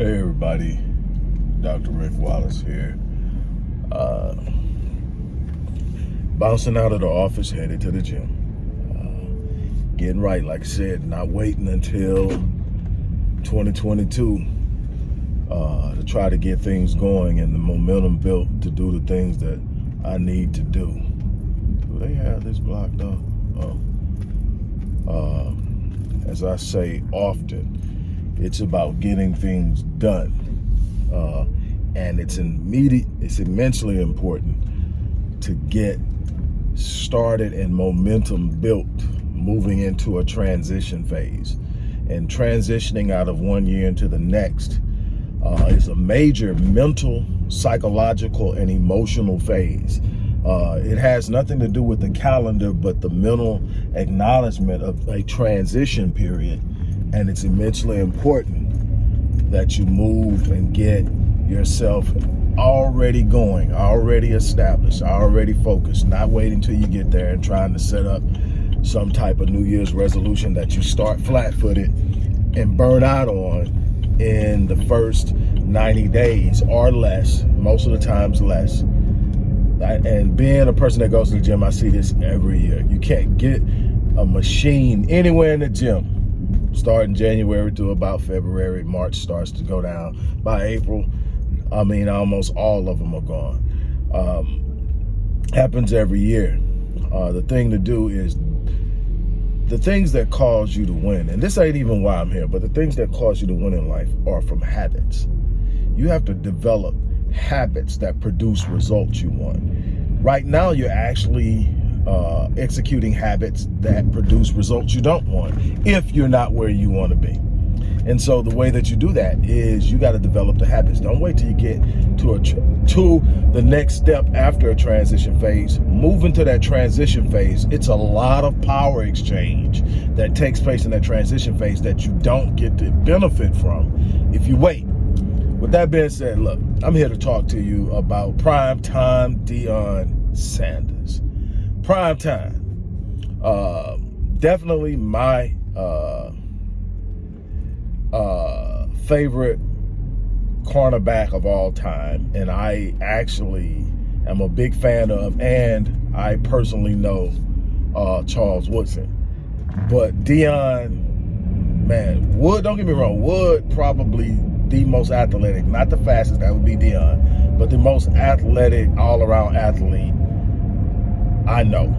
Hey everybody, Dr. Rick Wallace here. Uh, bouncing out of the office, headed to the gym. Uh, getting right, like I said, not waiting until 2022 uh, to try to get things going and the momentum built to do the things that I need to do. Do they have this blocked off? Oh. Uh, as I say often, it's about getting things done. Uh, and it's immediate, it's immensely important to get started and momentum built moving into a transition phase. And transitioning out of one year into the next uh, is a major mental, psychological, and emotional phase. Uh, it has nothing to do with the calendar, but the mental acknowledgement of a transition period and it's immensely important that you move and get yourself already going, already established, already focused, not waiting till you get there and trying to set up some type of New Year's resolution that you start flat-footed and burn out on in the first 90 days or less, most of the times less. And being a person that goes to the gym, I see this every year. You can't get a machine anywhere in the gym starting January to about February. March starts to go down. By April, I mean, almost all of them are gone. Um, happens every year. Uh, the thing to do is the things that cause you to win, and this ain't even why I'm here, but the things that cause you to win in life are from habits. You have to develop habits that produce results you want. Right now, you're actually uh, executing habits that produce results you don't want if you're not where you want to be. And so the way that you do that is you got to develop the habits. Don't wait till you get to a to the next step after a transition phase. Move into that transition phase. It's a lot of power exchange that takes place in that transition phase that you don't get to benefit from if you wait. With that being said, look, I'm here to talk to you about prime time Deion Sanders prime time. Uh, definitely my uh, uh, favorite cornerback of all time. And I actually am a big fan of, and I personally know uh, Charles Woodson. But Deion, man, Wood, don't get me wrong, Wood probably the most athletic, not the fastest, that would be Deion, but the most athletic, all-around athlete I know.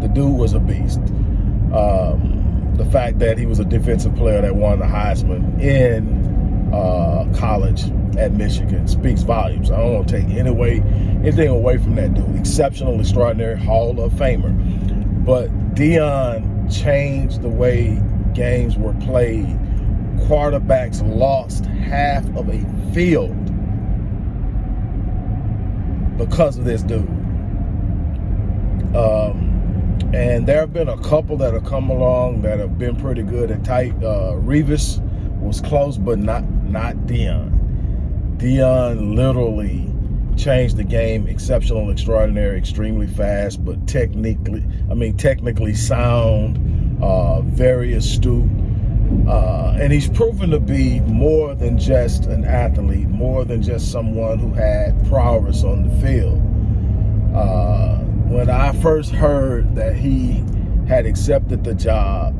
The dude was a beast. Um, the fact that he was a defensive player that won the Heisman in uh, college at Michigan speaks volumes. I don't want to take any way, anything away from that dude. Exceptional, extraordinary Hall of Famer. But Deion changed the way games were played. Quarterbacks lost half of a field because of this dude. Um, and there have been a couple that have come along that have been pretty good and tight. Uh, Revis was close, but not not Dion. Deion literally changed the game, exceptional, extraordinary, extremely fast, but technically, I mean, technically sound, uh, very astute. Uh, and he's proven to be more than just an athlete, more than just someone who had prowess on the field. Uh, when I first heard that he had accepted the job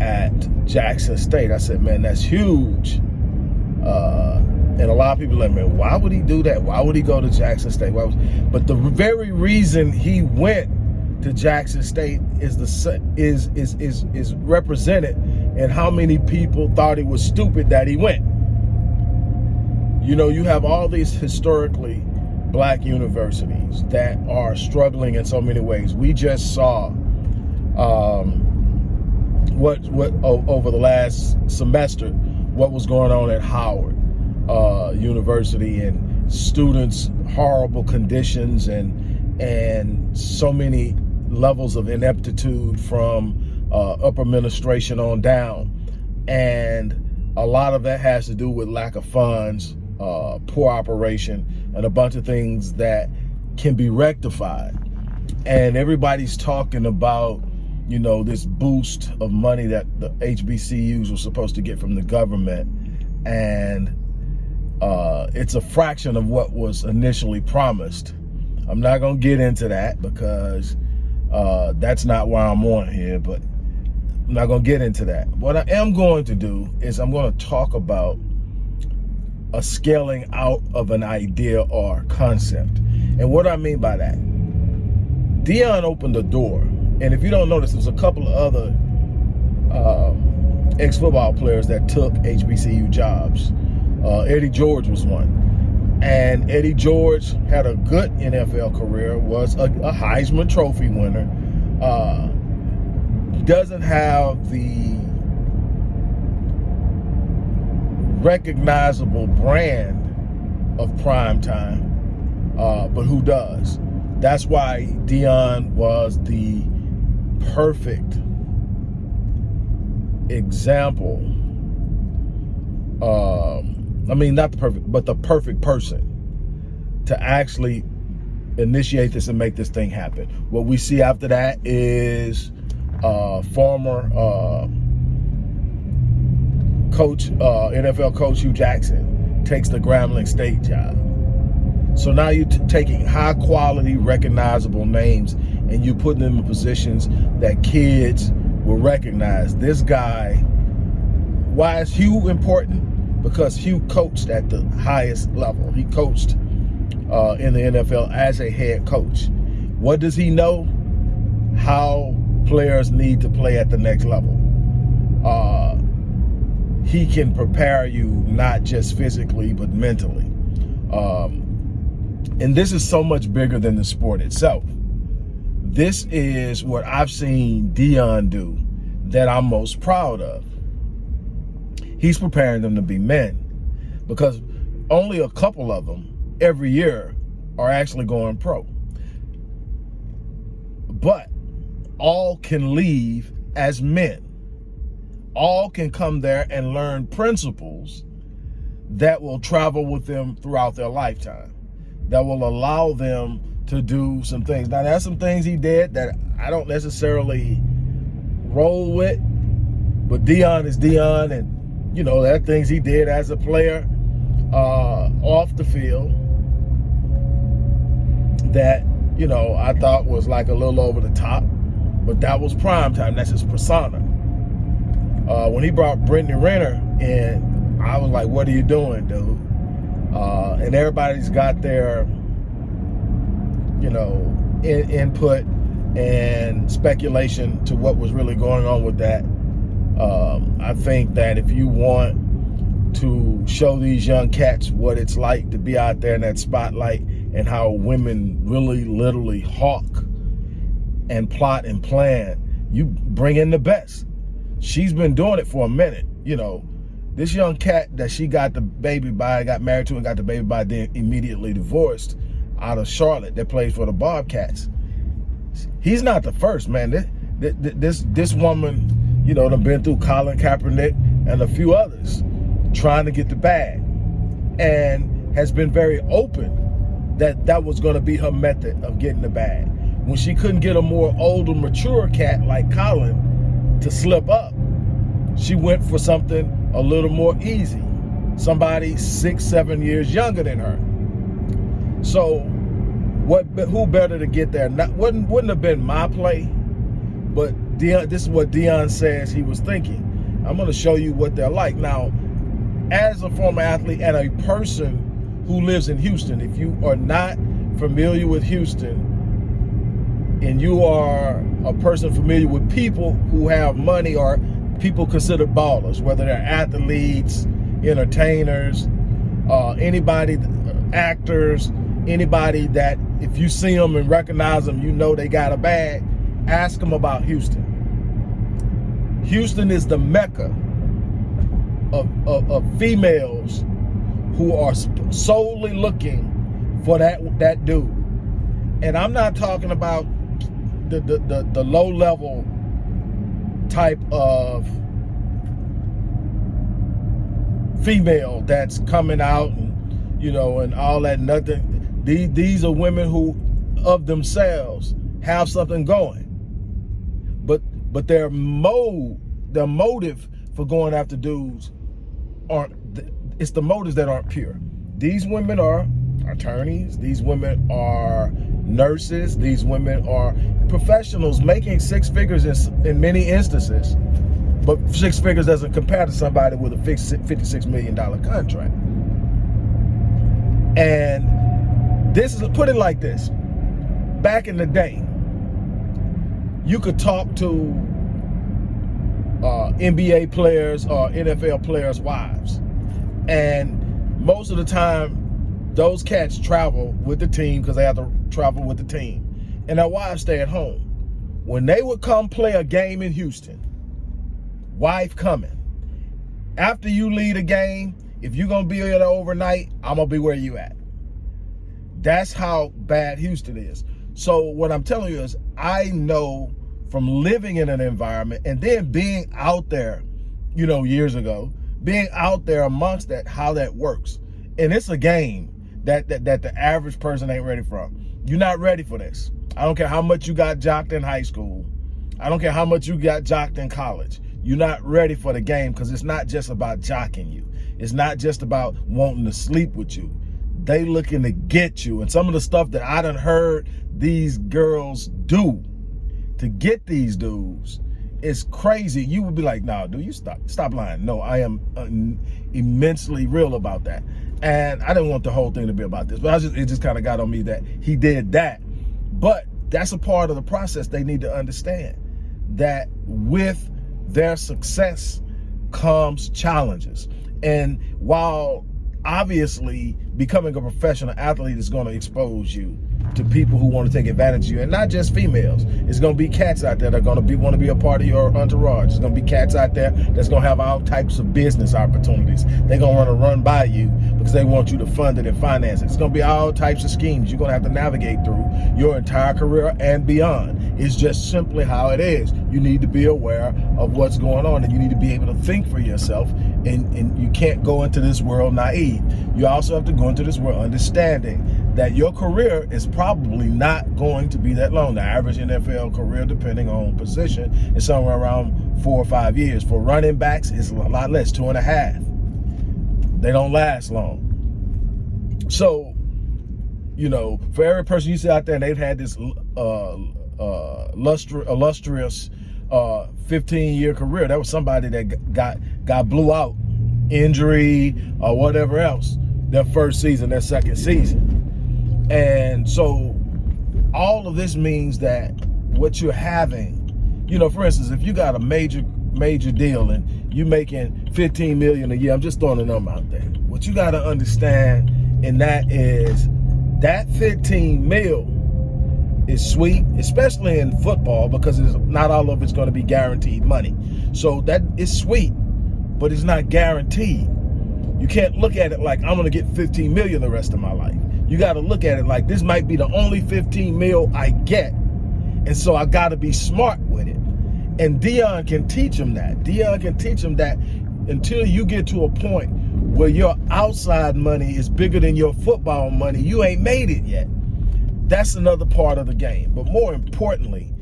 at Jackson State, I said, man, that's huge. Uh, and a lot of people like, man, why would he do that? Why would he go to Jackson State? But the very reason he went to Jackson State is the is is is is represented in how many people thought it was stupid that he went. You know, you have all these historically black universities that are struggling in so many ways. We just saw um, what what over the last semester what was going on at Howard uh, University and students horrible conditions and and so many levels of ineptitude from uh, upper administration on down and a lot of that has to do with lack of funds uh, poor operation and a bunch of things that can be rectified. And everybody's talking about, you know, this boost of money that the HBCUs were supposed to get from the government and uh, it's a fraction of what was initially promised. I'm not gonna get into that because uh, that's not why I'm on here, but I'm not gonna get into that. What I am going to do is I'm gonna talk about a scaling out of an idea or concept. And what I mean by that, Deion opened the door. And if you don't notice, there's a couple of other um, ex-football players that took HBCU jobs. Uh, Eddie George was one. And Eddie George had a good NFL career, was a, a Heisman Trophy winner. Uh, doesn't have the recognizable brand of prime time, uh, but who does? That's why Deion was the perfect example. Um, I mean, not the perfect, but the perfect person to actually initiate this and make this thing happen. What we see after that is uh, former uh, coach, uh, NFL coach Hue Jackson takes the Grambling State job. So now you're taking high quality, recognizable names and you're putting them in positions that kids will recognize. This guy, why is Hue important? Because Hue coached at the highest level. He coached uh, in the NFL as a head coach. What does he know? How players need to play at the next level. He can prepare you not just physically, but mentally. Um, and this is so much bigger than the sport itself. This is what I've seen Deion do that I'm most proud of. He's preparing them to be men because only a couple of them every year are actually going pro. But all can leave as men. All can come there and learn principles that will travel with them throughout their lifetime, that will allow them to do some things. Now, there's some things he did that I don't necessarily roll with, but Deion is Deion, and, you know, there things he did as a player uh, off the field that, you know, I thought was like a little over the top. But that was prime time. That's his persona. Uh, when he brought Brittany Renner in, I was like, what are you doing, dude? Uh, and everybody's got their, you know, in, input and speculation to what was really going on with that. Um, I think that if you want to show these young cats what it's like to be out there in that spotlight and how women really literally hawk and plot and plan, you bring in the best. She's been doing it for a minute. You know, this young cat that she got the baby by, got married to and got the baby by, then immediately divorced out of Charlotte that plays for the Bobcats. He's not the first, man. This, this, this woman, you know, done been through Colin Kaepernick and a few others trying to get the bag and has been very open that that was going to be her method of getting the bag when she couldn't get a more older, mature cat like Colin to slip up, she went for something a little more easy. Somebody six, seven years younger than her. So what? who better to get there? Not, wouldn't, wouldn't have been my play, but Deion, this is what Deion says he was thinking. I'm going to show you what they're like. Now, as a former athlete and a person who lives in Houston, if you are not familiar with Houston, and you are a person familiar with people who have money or people consider ballers, whether they're athletes, entertainers, uh, anybody, actors, anybody that if you see them and recognize them, you know they got a bag, ask them about Houston. Houston is the mecca of, of, of females who are solely looking for that, that dude. And I'm not talking about the, the, the, the low level type of female that's coming out and you know and all that nothing these these are women who of themselves have something going but but their mode their motive for going after dudes aren't it's the motives that aren't pure. These women are attorneys. These women are nurses. These women are professionals making six figures in, in many instances. But six figures doesn't compare to somebody with a $56 million contract. And this is, put it like this. Back in the day, you could talk to uh, NBA players or NFL players' wives. And most of the time, those cats travel with the team because they have to travel with the team. And their wives stay at home. When they would come play a game in Houston, wife coming. After you leave a game, if you're going to be there overnight, I'm going to be where you at. That's how bad Houston is. So what I'm telling you is I know from living in an environment and then being out there, you know, years ago, being out there amongst that, how that works. And it's a game that, that, that the average person ain't ready for. You're not ready for this. I don't care how much you got jocked in high school. I don't care how much you got jocked in college. You're not ready for the game because it's not just about jocking you. It's not just about wanting to sleep with you. They looking to get you. And some of the stuff that I done heard these girls do to get these dudes is crazy. You would be like, nah, do you stop stop lying. No, I am uh, immensely real about that. And I didn't want the whole thing to be about this, but I just it just kind of got on me that he did that. But that's a part of the process they need to understand that with their success comes challenges. And while obviously becoming a professional athlete is going to expose you to people who want to take advantage of you and not just females. It's going to be cats out there that are going to be want to be a part of your entourage. It's going to be cats out there that's going to have all types of business opportunities. They're going to want to run by you because they want you to fund it and finance it. It's going to be all types of schemes you're going to have to navigate through your entire career and beyond. It's just simply how it is. You need to be aware of what's going on and you need to be able to think for yourself and, and you can't go into this world naive you also have to go into this world understanding that your career is probably not going to be that long. The average NFL career, depending on position, is somewhere around four or five years. For running backs, it's a lot less, two and a half. They don't last long. So, you know, for every person you see out there, they've had this uh, uh, illustrious 15-year uh, career. That was somebody that got got blew out, injury or whatever else, their first season, their second season. And so all of this means that what you're having, you know, for instance, if you got a major, major deal and you're making 15 million a year, I'm just throwing a number out there. What you got to understand and that is that 15 mil is sweet, especially in football because it's not all of it's going to be guaranteed money. So that is sweet, but it's not guaranteed. You can't look at it like I'm going to get 15 million the rest of my life you got to look at it like this might be the only 15 mil I get. And so I got to be smart with it. And Deion can teach him that. Deion can teach him that until you get to a point where your outside money is bigger than your football money, you ain't made it yet. That's another part of the game. But more importantly,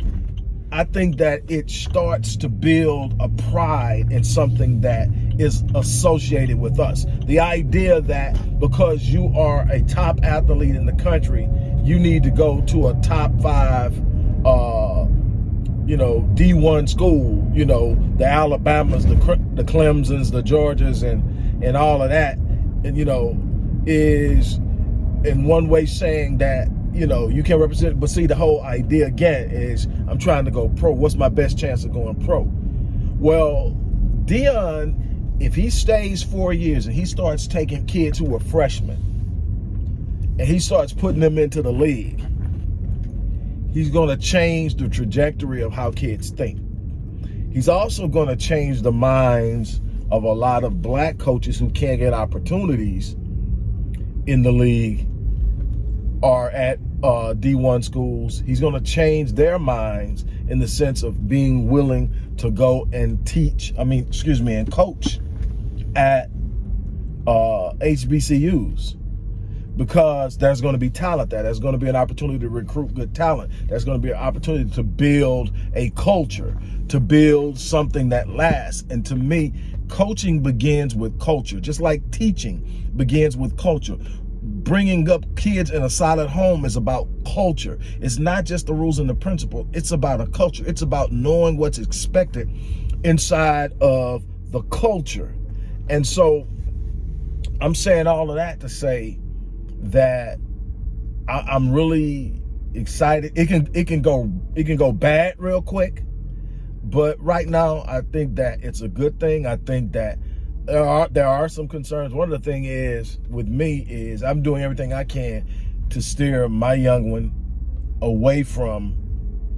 I think that it starts to build a pride in something that is associated with us. The idea that because you are a top athlete in the country, you need to go to a top five, uh, you know, D1 school, you know, the Alabamas, the, the Clemsons, the Georgias, and, and all of that, and, you know, is in one way saying that you know, you can't represent, but see, the whole idea again is I'm trying to go pro. What's my best chance of going pro? Well, Deion, if he stays four years and he starts taking kids who are freshmen and he starts putting them into the league, he's going to change the trajectory of how kids think. He's also going to change the minds of a lot of black coaches who can't get opportunities in the league are at uh, D1 schools. He's going to change their minds in the sense of being willing to go and teach, I mean, excuse me, and coach at uh, HBCUs because there's going to be talent there. There's going to be an opportunity to recruit good talent. There's going to be an opportunity to build a culture, to build something that lasts. And to me, coaching begins with culture, just like teaching begins with culture. Bringing up kids in a solid home is about culture. It's not just the rules and the principle. It's about a culture. It's about knowing what's expected inside of the culture. And so I'm saying all of that to say that I, am really excited. It can it can go it can go bad real quick, but right now I think that it's a good thing. I think that there are there are some concerns. One of the thing is with me is I'm doing everything I can to steer my young one away from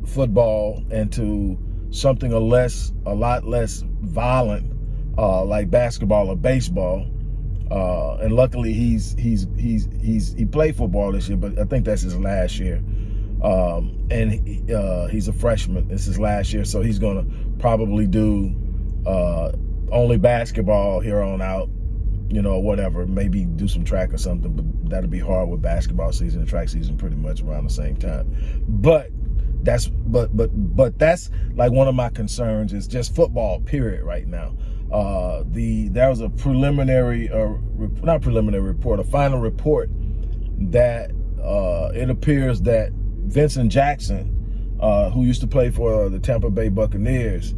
football and to something a less a lot less violent uh, like basketball or baseball uh, and luckily he's he's he's he's he played football this year, but I think that's his last year. Um, and he, uh, he's a freshman. This is last year, so he's gonna probably do uh, only basketball here on out. You know, whatever. Maybe do some track or something, but that'll be hard with basketball season and track season pretty much around the same time. But that's but but but that's like one of my concerns is just football period right now uh, the there was a preliminary, uh, not preliminary report, a final report that uh, it appears that Vincent Jackson, uh, who used to play for the Tampa Bay Buccaneers,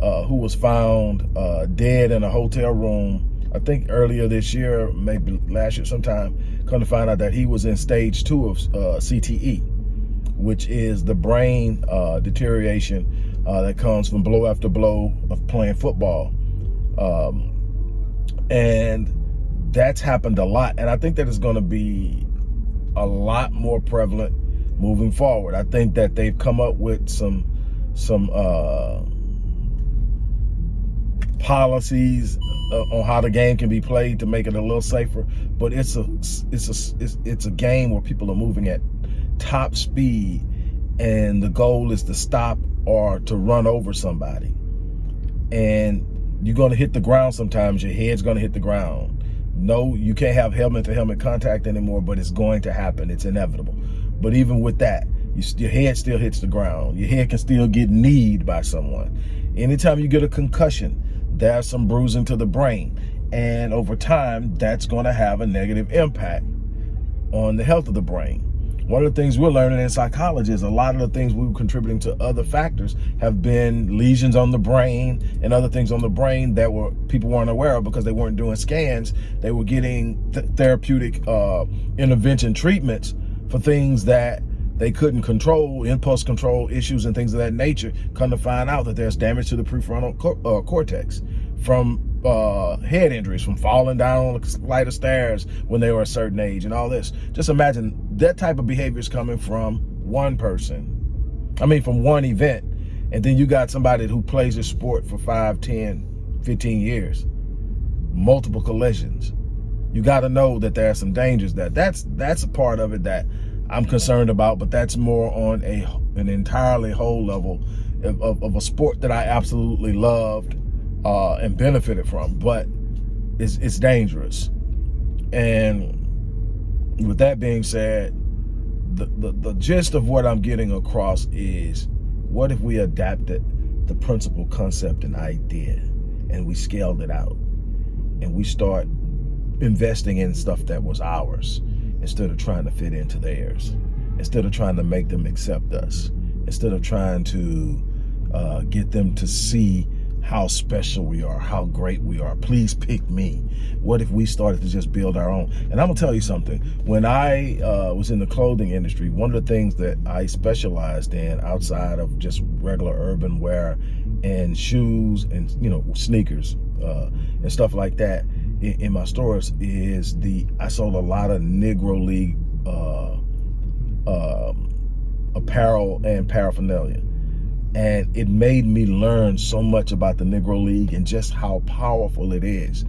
uh, who was found uh, dead in a hotel room, I think earlier this year, maybe last year sometime, come to find out that he was in stage two of CTE, which is the brain deterioration that comes from blow after blow of playing football. Um, and that's happened a lot. And I think that it's going to be a lot more prevalent moving forward. I think that they've come up with some some uh, policies uh, on how the game can be played to make it a little safer. But it's a it's a it's, it's a game where people are moving at top speed, and the goal is to stop or to run over somebody. And you're going to hit the ground sometimes. Your head's going to hit the ground. No, you can't have helmet to helmet contact anymore, but it's going to happen. It's inevitable. But even with that, you, your head still hits the ground. Your head can still get kneed by someone. Anytime you get a concussion, there's some bruising to the brain. And over time, that's going to have a negative impact on the health of the brain. One of the things we're learning in psychology is a lot of the things we were contributing to other factors have been lesions on the brain and other things on the brain that were people weren't aware of because they weren't doing scans. They were getting th therapeutic uh, intervention treatments for things that they couldn't control, impulse control issues and things of that nature, come to find out that there's damage to the prefrontal uh, cortex from uh, head injuries from falling down a flight of stairs when they were a certain age and all this. Just imagine that type of behavior is coming from one person. I mean, from one event. And then you got somebody who plays a sport for 5, 10, 15 years. Multiple collisions. You got to know that there are some dangers that that's that's a part of it that I'm concerned about, but that's more on a an entirely whole level of, of, of a sport that I absolutely loved uh, and benefited from, but it's, it's dangerous. And with that being said, the, the, the gist of what I'm getting across is, what if we adapted the principle, concept, and idea, and we scaled it out, and we start investing in stuff that was ours, instead of trying to fit into theirs, instead of trying to make them accept us, instead of trying to uh, get them to see how special we are, how great we are. Please pick me. What if we started to just build our own? And I'm gonna tell you something. When I uh, was in the clothing industry, one of the things that I specialized in outside of just regular urban wear and shoes and, you know, sneakers uh, and stuff like that in, in, my stores is the, I sold a lot of Negro League uh, um, apparel and paraphernalia and it made me learn so much about the Negro League and just how powerful it is.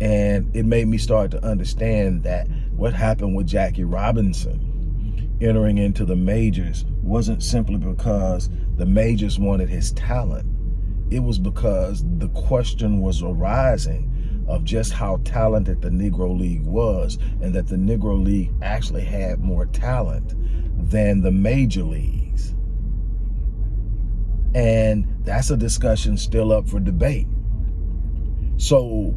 And it made me start to understand that what happened with Jackie Robinson entering into the majors wasn't simply because the majors wanted his talent. It was because the question was arising of just how talented the Negro League was and that the Negro League actually had more talent than the major leagues. And that's a discussion still up for debate. So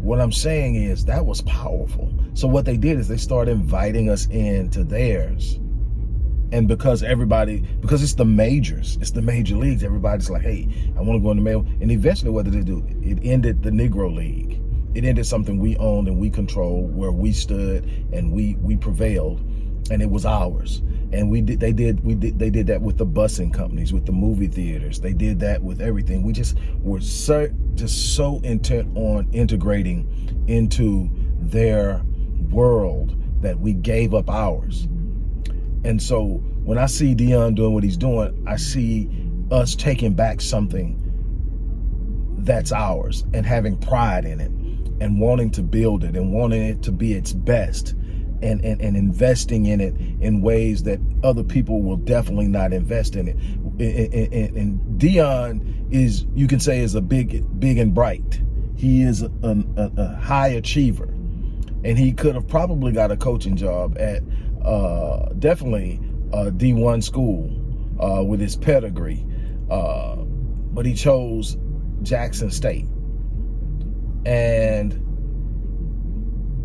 what I'm saying is that was powerful. So what they did is they started inviting us into theirs. And because everybody, because it's the majors, it's the major leagues, everybody's like, hey, I want to go in the mail. And eventually what did it do? It ended the Negro League. It ended something we owned and we controlled, where we stood and we we prevailed, and it was ours. And we did, they did, we did, they did that with the busing companies, with the movie theaters. They did that with everything. We just were so, just so intent on integrating into their world that we gave up ours. And so when I see Deion doing what he's doing, I see us taking back something that's ours and having pride in it and wanting to build it and wanting it to be its best and, and, and investing in it in ways that other people will definitely not invest in it. And, and Deion is, you can say, is a big, big and bright. He is a, a, a high achiever. And he could have probably got a coaching job at uh, definitely a D1 school uh, with his pedigree. Uh, but he chose Jackson State. And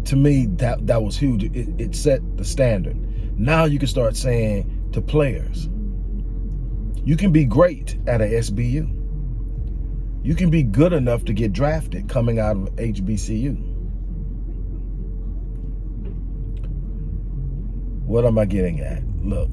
to me, that, that was huge. It, it set the standard. Now you can start saying to players, you can be great at a SBU. You can be good enough to get drafted coming out of HBCU. What am I getting at? Look,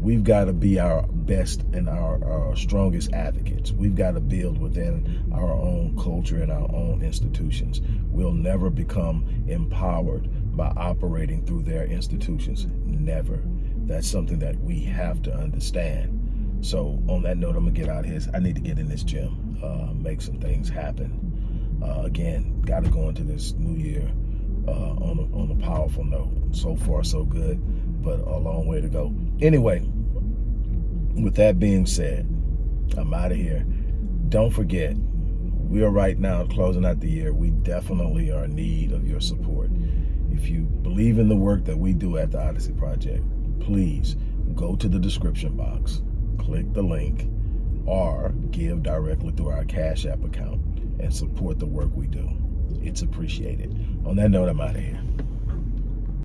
we've got to be our best and our, our strongest advocates. We've got to build within our own culture and our own institutions. We'll never become empowered by operating through their institutions. Never. That's something that we have to understand. So on that note, I'm gonna get out of here. I need to get in this gym, uh, make some things happen. Uh, again, got to go into this new year uh, on, a, on a powerful note. So far, so good, but a long way to go. Anyway, with that being said, I'm out of here. Don't forget, we are right now closing out the year. We definitely are in need of your support. If you believe in the work that we do at the Odyssey Project, please go to the description box, click the link, or give directly through our Cash App account and support the work we do. It's appreciated. On that note, I'm out of here.